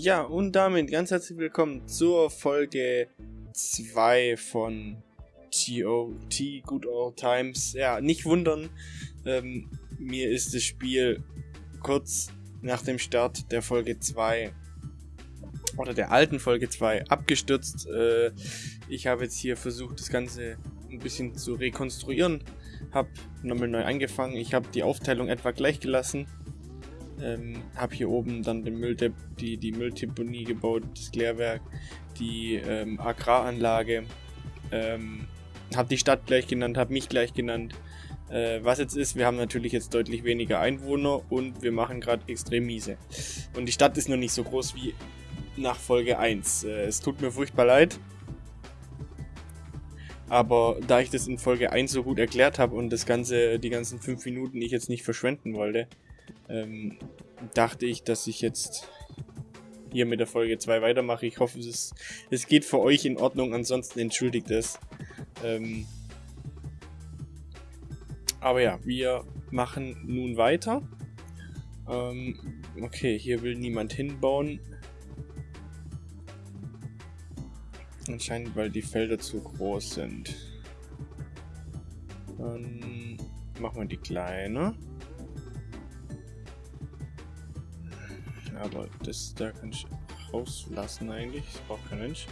Ja, und damit ganz herzlich willkommen zur Folge 2 von TOT Good Old Times. Ja, nicht wundern, ähm, mir ist das Spiel kurz nach dem Start der Folge 2 oder der alten Folge 2 abgestürzt. Äh, ich habe jetzt hier versucht, das Ganze ein bisschen zu rekonstruieren. Habe nochmal neu angefangen. Ich habe die Aufteilung etwa gleich gelassen. Ähm, habe hier oben dann den Müll, die, die Mülldeponie gebaut, das Klärwerk, die ähm, Agraranlage. Ähm, habe die Stadt gleich genannt, habe mich gleich genannt. Äh, was jetzt ist, wir haben natürlich jetzt deutlich weniger Einwohner und wir machen gerade extrem miese. Und die Stadt ist noch nicht so groß wie nach Folge 1. Äh, es tut mir furchtbar leid. Aber da ich das in Folge 1 so gut erklärt habe und das ganze, die ganzen 5 Minuten ich jetzt nicht verschwenden wollte, ähm, dachte ich, dass ich jetzt hier mit der Folge 2 weitermache. Ich hoffe, es, es geht für euch in Ordnung, ansonsten entschuldigt es. Ähm, aber ja, wir machen nun weiter. Ähm, okay, hier will niemand hinbauen. Anscheinend, weil die Felder zu groß sind. Dann machen wir die kleine. Aber das da kann ich rauslassen eigentlich. Das braucht kein Mensch.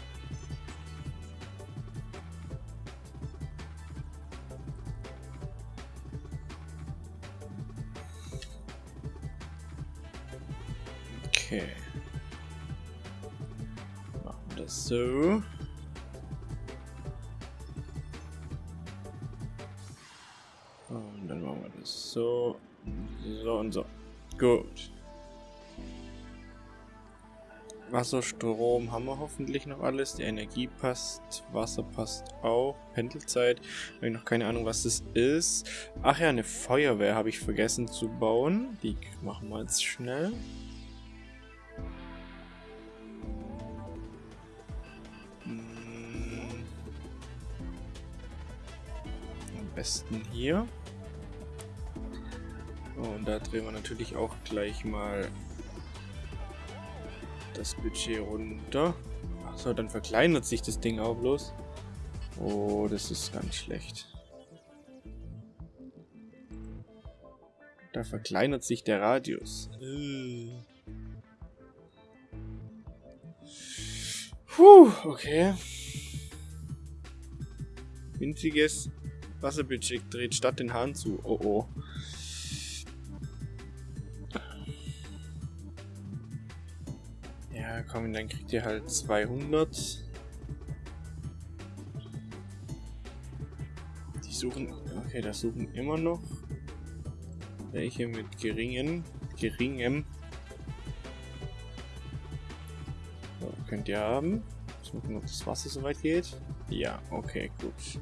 Okay. Machen wir das so. Und dann machen wir das so. So und so. Gut. Wasser, Strom haben wir hoffentlich noch alles. Die Energie passt, Wasser passt auch. Pendelzeit, habe ich noch keine Ahnung, was das ist. Ach ja, eine Feuerwehr habe ich vergessen zu bauen. Die machen wir jetzt schnell. Hm. Am besten hier. Und da drehen wir natürlich auch gleich mal das Budget runter. Achso, dann verkleinert sich das Ding auch bloß. Oh, das ist ganz schlecht. Da verkleinert sich der Radius. Puh, okay. Winziges Wasserbudget dreht statt den Hahn zu. Oh oh. Komm, dann kriegt ihr halt 200. Die suchen, okay, das suchen immer noch welche mit geringen, geringem. So, könnt ihr haben. Jetzt gucken, ob das Wasser soweit geht. Ja, okay, gut.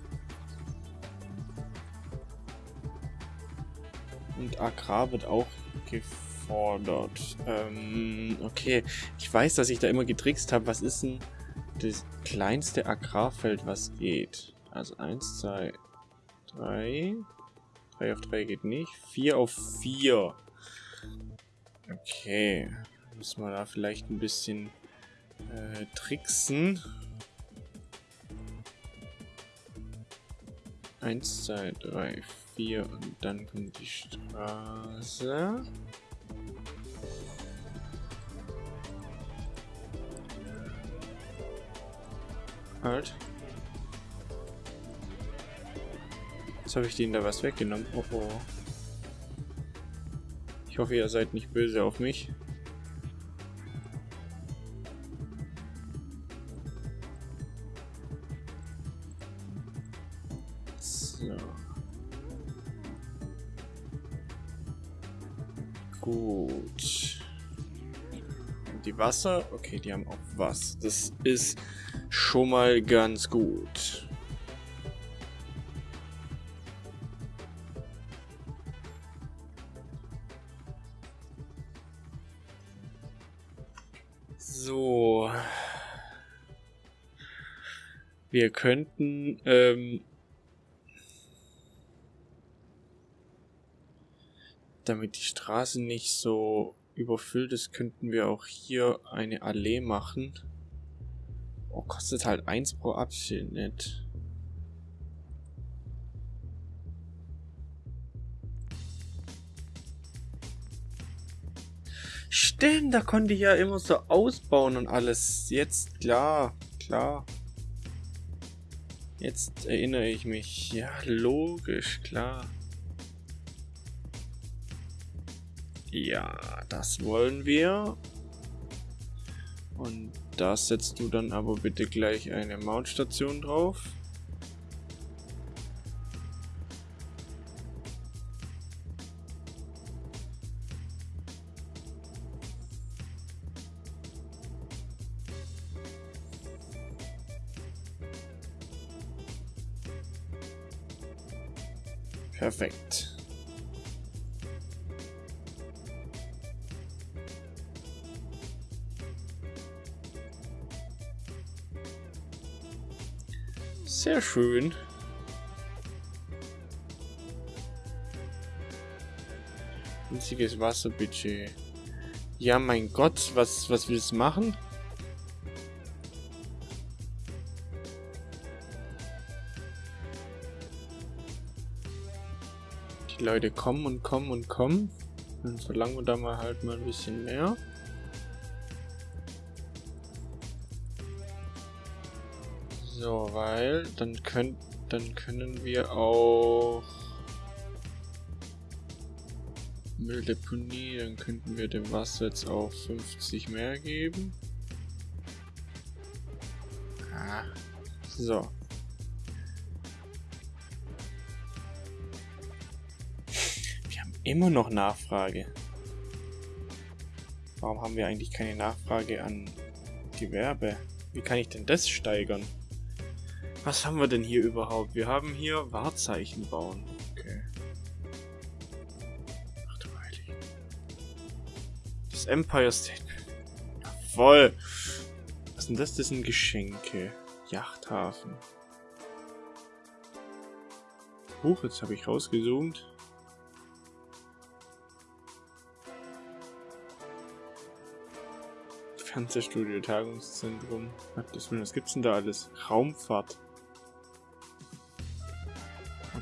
Und Agrar wird auch gefallen gefordert. Ähm, okay. Ich weiß, dass ich da immer getrickst habe. Was ist denn das kleinste Agrarfeld, was geht? Also 1, 2, 3. 3 auf 3 geht nicht. 4 auf 4. Okay. Müssen wir da vielleicht ein bisschen äh, tricksen. 1, 2, 3, 4 und dann kommt die Straße. Halt. Jetzt habe ich denen da was weggenommen. Oh oh. Ich hoffe, ihr seid nicht böse auf mich. Wasser? Okay, die haben auch was. Das ist schon mal ganz gut. So. Wir könnten ähm, damit die Straße nicht so überfüllt ist, könnten wir auch hier eine Allee machen. Oh, kostet halt 1 pro Abschnitt. Stimmt, da konnte ich ja immer so ausbauen und alles. Jetzt, klar, klar. Jetzt erinnere ich mich. Ja, logisch, klar. Ja, das wollen wir. Und da setzt du dann aber bitte gleich eine Mountstation drauf. Perfekt. Schön. Winziges Wasserbudget. Ja, mein Gott, was, was willst du machen? Die Leute kommen und kommen und kommen. Dann verlangen wir da mal halt mal ein bisschen mehr. So, weil dann können dann können wir auch Mülldeponie, dann könnten wir dem Wasser jetzt auch 50 mehr geben. Ah, so. Wir haben immer noch Nachfrage. Warum haben wir eigentlich keine Nachfrage an Gewerbe? Wie kann ich denn das steigern? Was haben wir denn hier überhaupt? Wir haben hier Wahrzeichen bauen. Okay. Ach du Heilig. Das Empire State. Voll. Was sind das? Das sind Geschenke. Yachthafen. Huch, jetzt habe ich rausgezoomt. Fernsehstudio, Tagungszentrum. Was gibt's denn da alles? Raumfahrt.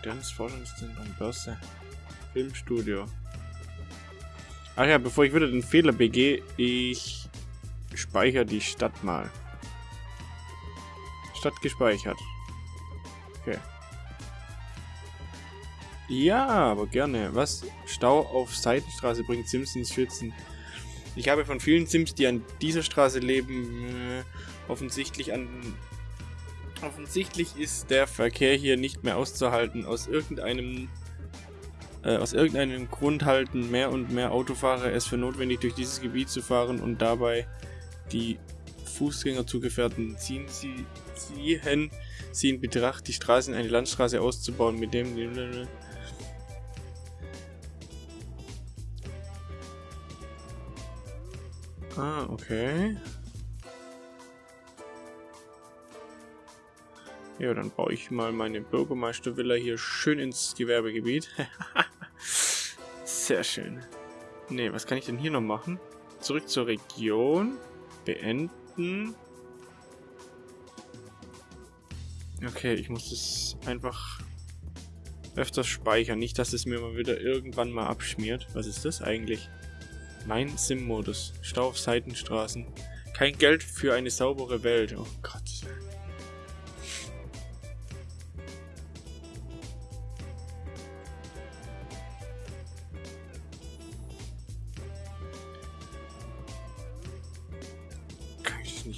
Modernes Forschungszentrum, Börse, Filmstudio. Ach ja, bevor ich wieder den Fehler begehe, ich speichere die Stadt mal. Stadt gespeichert. Okay. Ja, aber gerne. Was? Stau auf Seitenstraße bringt Simpsons Schützen. Ich habe von vielen Sims, die an dieser Straße leben, äh, offensichtlich an Offensichtlich ist der Verkehr hier nicht mehr auszuhalten. Aus irgendeinem äh, aus irgendeinem Grund halten mehr und mehr Autofahrer es für notwendig, durch dieses Gebiet zu fahren und dabei die Fußgängerzugefährten ziehen sie ziehen sie in Betracht, die Straße in eine Landstraße auszubauen, mit dem Ah, okay. Ja, dann baue ich mal meine Bürgermeistervilla hier schön ins Gewerbegebiet. Sehr schön. Ne, was kann ich denn hier noch machen? Zurück zur Region. Beenden. Okay, ich muss das einfach öfters speichern. Nicht, dass es mir mal wieder irgendwann mal abschmiert. Was ist das eigentlich? Mein Sim-Modus. Stau auf Seitenstraßen. Kein Geld für eine saubere Welt. Oh Gott.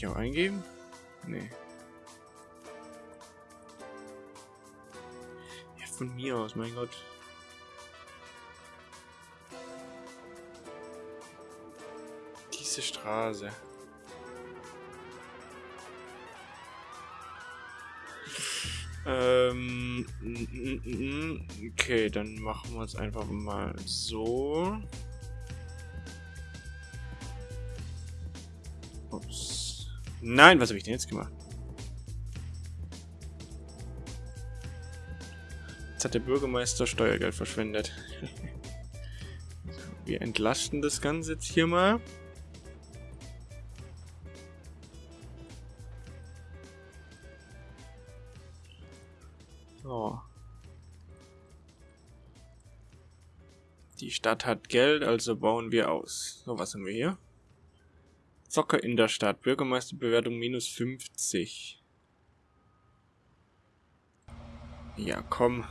Auch eingeben? Nee. Ja, von mir aus, mein Gott. Diese Straße. Ähm, okay, dann machen wir es einfach mal so. Nein, was habe ich denn jetzt gemacht? Jetzt hat der Bürgermeister Steuergeld verschwendet. Wir entlasten das Ganze jetzt hier mal. So. Die Stadt hat Geld, also bauen wir aus. So, was haben wir hier? Zocker in der Stadt. Bürgermeisterbewertung minus 50. Ja, komm.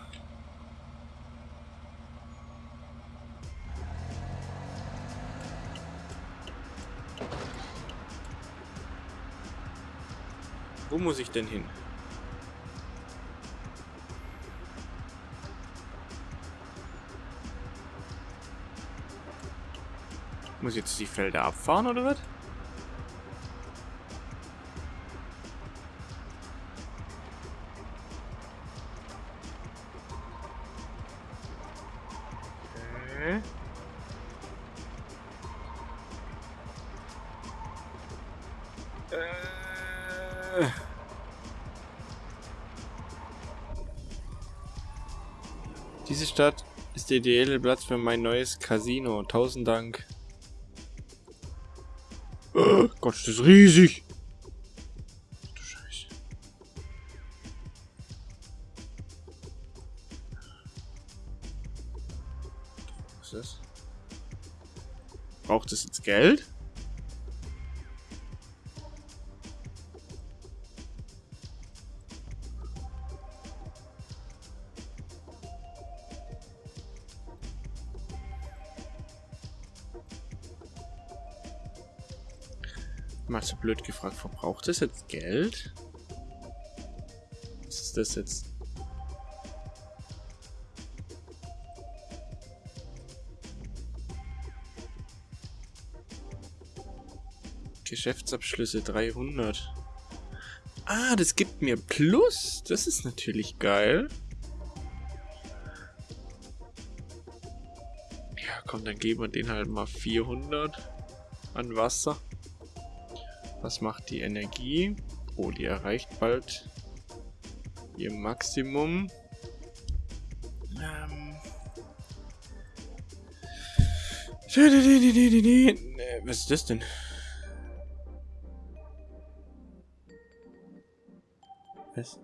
Wo muss ich denn hin? Muss ich jetzt die Felder abfahren oder was? Diese Stadt ist der ideale Platz für mein neues Casino. Tausend Dank. Oh Gott, das ist riesig. Du Scheiße. Was ist das? Braucht es jetzt Geld? Blöd gefragt, verbraucht das jetzt Geld? Was ist das jetzt? Geschäftsabschlüsse 300. Ah, das gibt mir Plus. Das ist natürlich geil. Ja, komm, dann geben wir den halt mal 400 an Wasser. Was macht die Energie? Oh, die erreicht bald ihr Maximum. Ähm. Was ist das denn? Was?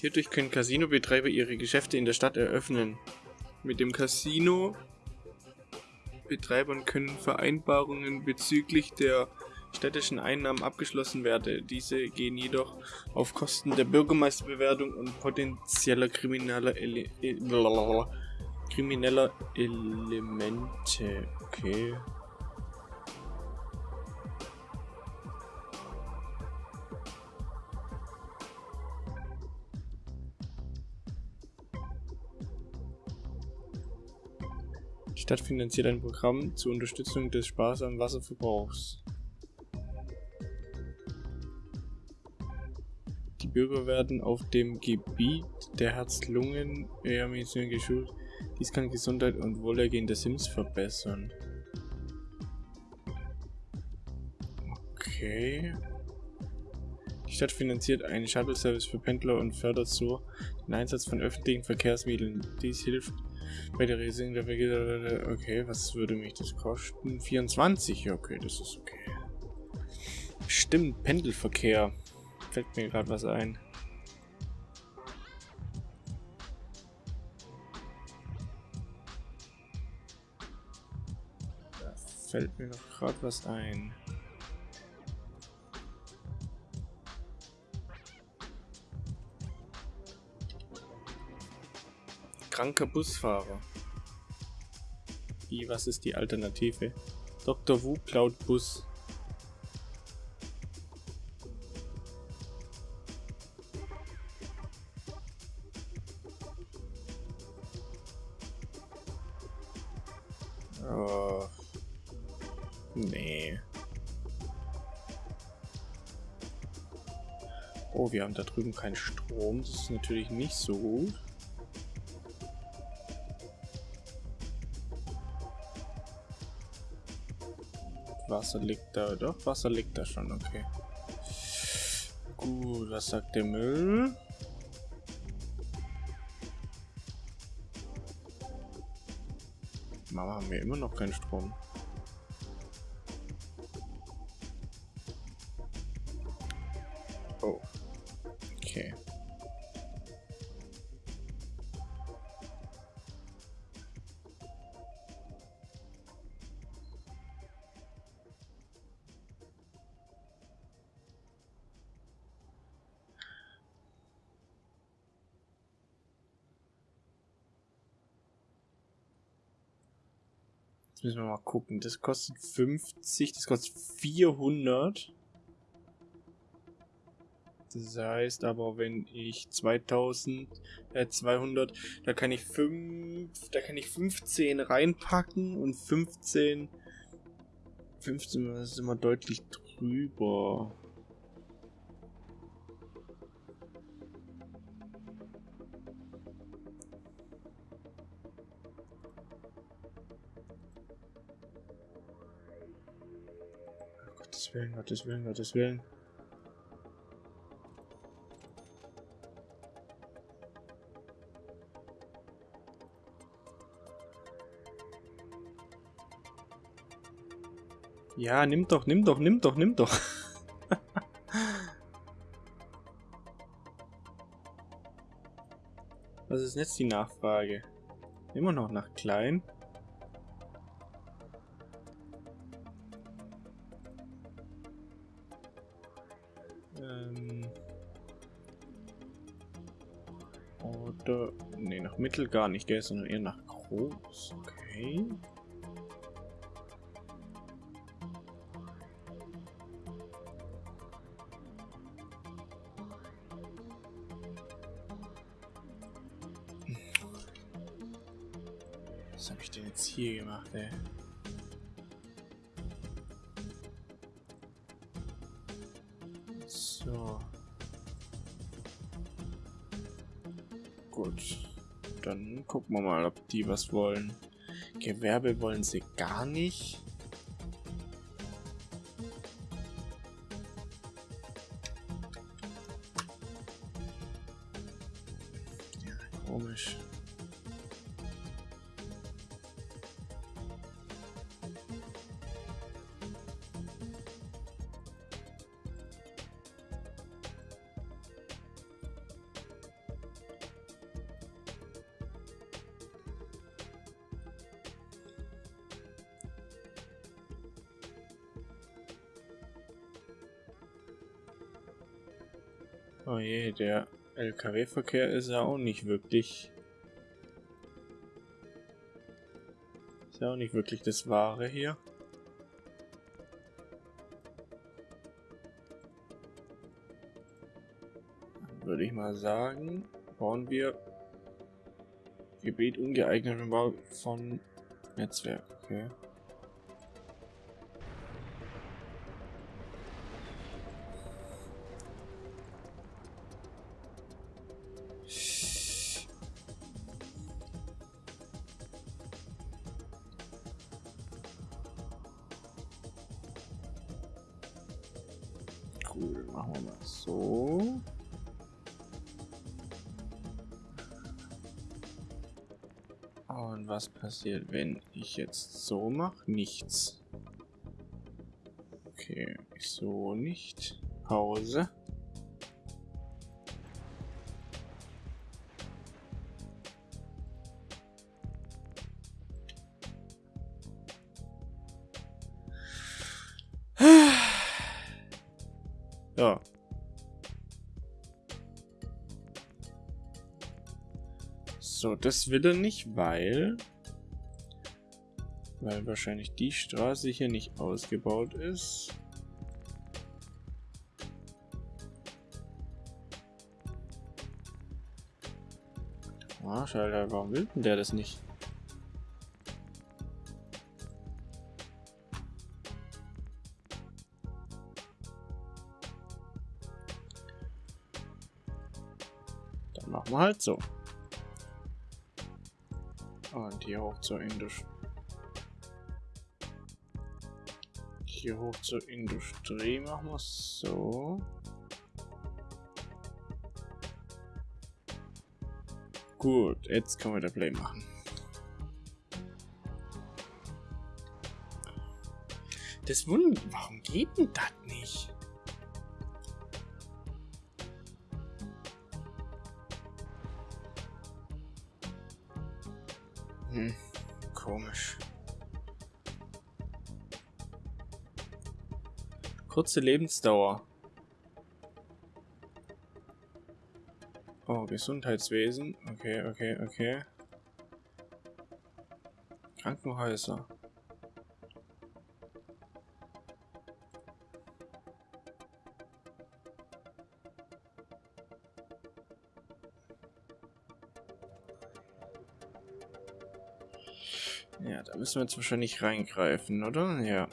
Hierdurch können Casino-Betreiber ihre Geschäfte in der Stadt eröffnen. Mit dem Casino Betreibern können Vereinbarungen bezüglich der städtischen Einnahmen abgeschlossen werden. Diese gehen jedoch auf Kosten der Bürgermeisterbewertung und potenzieller krimineller, Ele krimineller Elemente. Okay. Stadt finanziert ein Programm zur Unterstützung des sparsamen Wasserverbrauchs. Die Bürger werden auf dem Gebiet der Herz-Lungen-Medizin geschult. Dies kann Gesundheit und Wohlergehen der Sims verbessern. Okay. Die Stadt finanziert einen Shuttle-Service für Pendler und fördert so den Einsatz von öffentlichen Verkehrsmitteln. Dies hilft bei der Resing der. Okay, was würde mich das kosten? 24, okay, das ist okay. Stimmt, Pendelverkehr. Fällt mir gerade was ein. Da fällt mir noch gerade was ein. Kranker Busfahrer. Wie, was ist die Alternative? Dr. Wu klaut Bus. Oh. Nee. Oh, wir haben da drüben keinen Strom. Das ist natürlich nicht so gut. Wasser liegt da. Doch, Wasser liegt da schon, okay. Gut, was sagt der Müll? Mama, haben wir immer noch keinen Strom. Müssen wir mal gucken. Das kostet 50, das kostet 400. Das heißt aber, wenn ich 2000, äh 200, da kann ich 5, da kann ich 15 reinpacken und 15, 15, das ist immer deutlich drüber. Willen, Gottes Willen, Gottes Willen. Ja, nimm doch, nimm doch, nimm doch, nimm doch. Was ist jetzt die Nachfrage? Immer noch nach klein. Nach Mittel gar nicht, gell, sondern eher nach groß. Okay. Was habe ich denn jetzt hier gemacht, ey? Gucken wir mal, ob die was wollen. Gewerbe wollen sie gar nicht. Oh je, der LKW-Verkehr ist ja auch nicht wirklich... Ist ja auch nicht wirklich das Wahre hier. Würde ich mal sagen, bauen wir Gebiet ungeeignet von Netzwerk, okay. Und was passiert, wenn ich jetzt so mache? Nichts. Okay, so nicht. Pause. Das will er nicht, weil... Weil wahrscheinlich die Straße hier nicht ausgebaut ist. Ah, schade, warum will denn der das nicht? machen wir halt so und hier hoch zur Industrie. Hier hoch zur Industrie machen wir es so. Gut, jetzt können wir der Play machen. Das wundert, warum geht denn das nicht? Kurze Lebensdauer. Oh, Gesundheitswesen. Okay, okay, okay. Krankenhäuser. Ja, da müssen wir jetzt wahrscheinlich reingreifen, oder? Ja.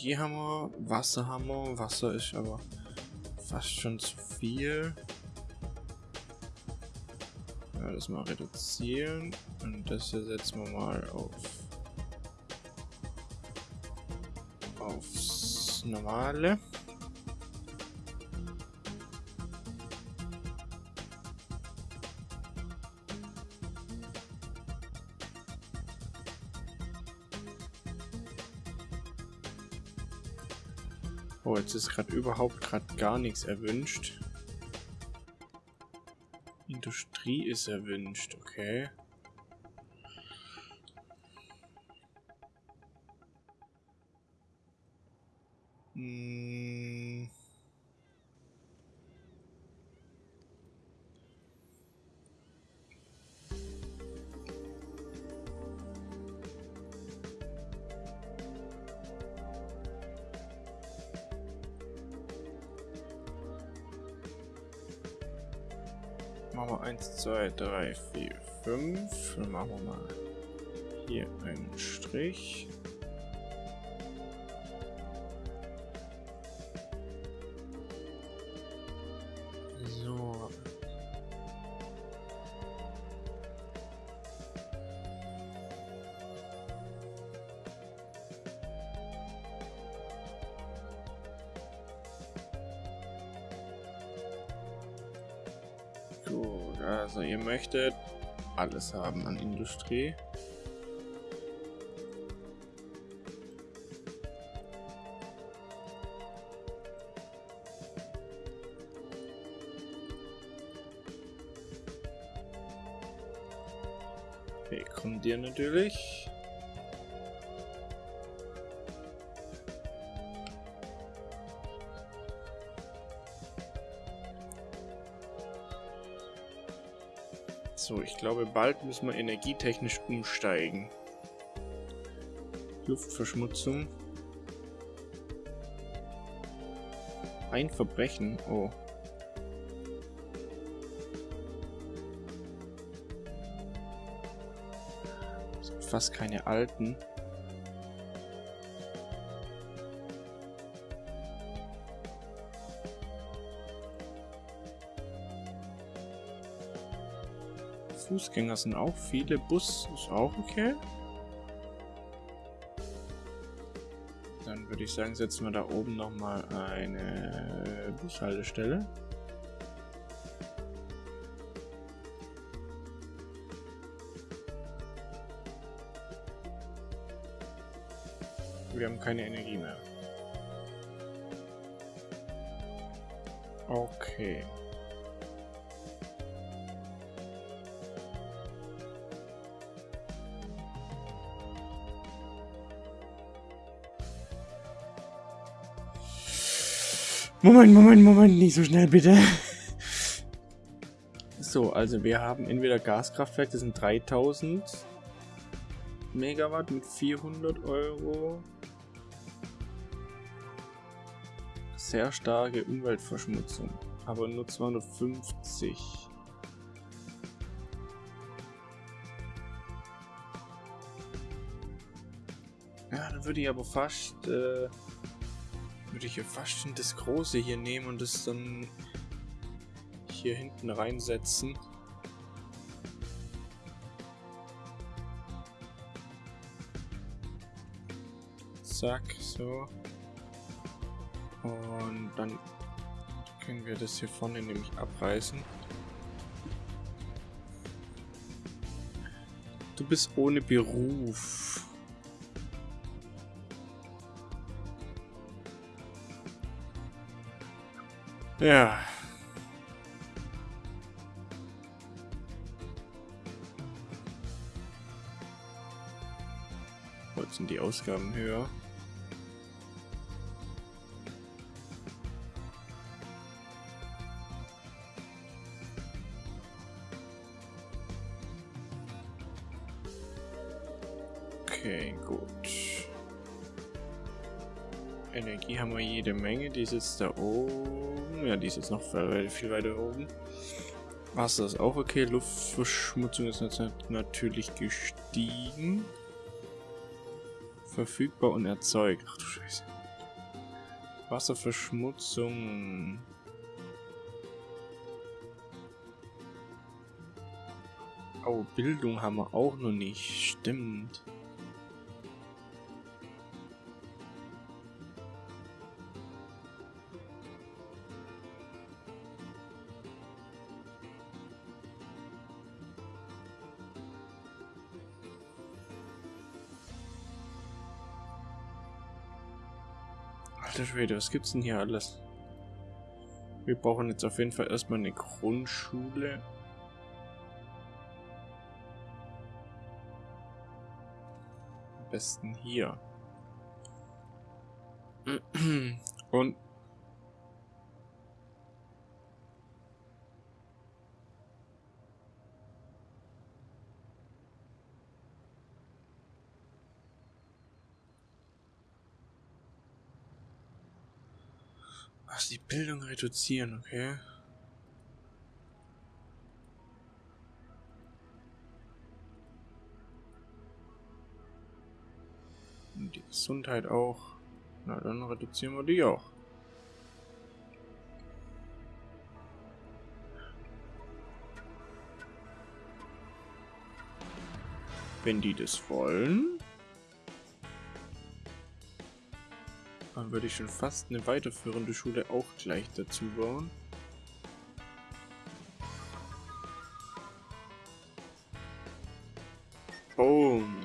Okay, Energie haben wir, Wasser haben wir. Wasser ist aber fast schon zu viel. Ja, das mal reduzieren. Und das hier setzen wir mal auf aufs normale. Oh, jetzt ist gerade überhaupt gerade gar nichts erwünscht. Industrie ist erwünscht, okay. 2, 3, 4, 5. Dann machen wir mal hier einen Strich. Also ihr möchtet alles haben an Industrie. Okay, kommt dir natürlich. Glaube, bald müssen wir energietechnisch umsteigen. Luftverschmutzung. Ein Verbrechen. Oh. Fast keine alten. Fußgänger sind auch viele. Bus ist auch okay. Dann würde ich sagen, setzen wir da oben nochmal eine Bushaltestelle. Wir haben keine Energie mehr. Okay. Moment, Moment, Moment, nicht so schnell bitte. So, also wir haben entweder Gaskraftwerk, das sind 3000 Megawatt mit 400 Euro. Sehr starke Umweltverschmutzung, aber nur 250. Ja, dann würde ich aber fast... Äh, würde ich ja fast schon das große hier nehmen und das dann hier hinten reinsetzen. Zack, so. Und dann können wir das hier vorne nämlich abreißen. Du bist ohne Beruf. Ja. Heute sind die Ausgaben höher. Okay, gut. Energie haben wir jede Menge. Die sitzt da oben. Ja, die ist jetzt noch viel weiter oben. Wasser ist auch okay. Luftverschmutzung ist natürlich gestiegen. Verfügbar und erzeugt. Ach du Scheiße. Wasserverschmutzung. Oh, Bildung haben wir auch noch nicht. Stimmt. Alter Schwede, was gibt's denn hier alles? Wir brauchen jetzt auf jeden Fall erstmal eine Grundschule. Am besten hier. Und Ach, die Bildung reduzieren, okay. Und die Gesundheit auch. Na, dann reduzieren wir die auch. Wenn die das wollen. Dann würde ich schon fast eine weiterführende Schule auch gleich dazu bauen. Boom.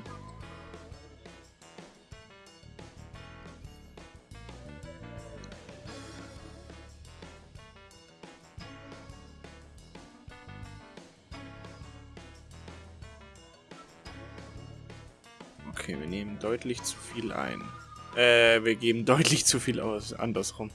Okay, wir nehmen deutlich zu viel ein. Äh, wir geben deutlich zu viel aus. Andersrum.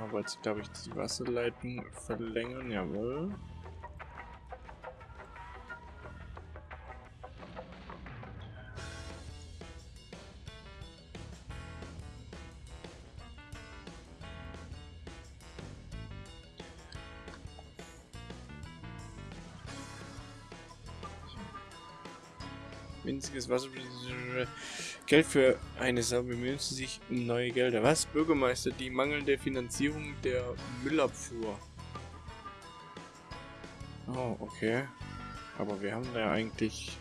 Müssen wir jetzt, glaube ich, die Wasserleitung verlängern. Jawohl. Winziges Wasser. Geld für eine Sau bemühen sie sich um neue Gelder. Was? Bürgermeister, die mangelnde Finanzierung der Müllabfuhr. Oh, okay. Aber wir haben da ja eigentlich...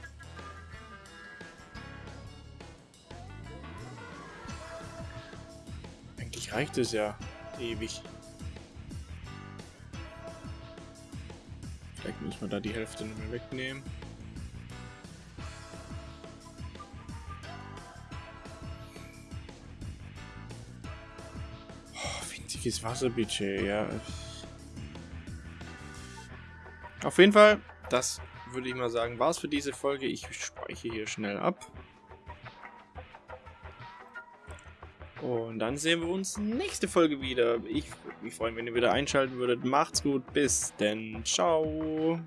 Eigentlich reicht es ja ewig. Vielleicht müssen wir da die Hälfte nicht mehr wegnehmen. Winziges Wasserbudget, ja. Auf jeden Fall, das würde ich mal sagen, war es für diese Folge. Ich speichere hier schnell ab. Und dann sehen wir uns nächste Folge wieder. Ich würde mich freuen, wenn ihr wieder einschalten würdet. Macht's gut, bis denn. Ciao.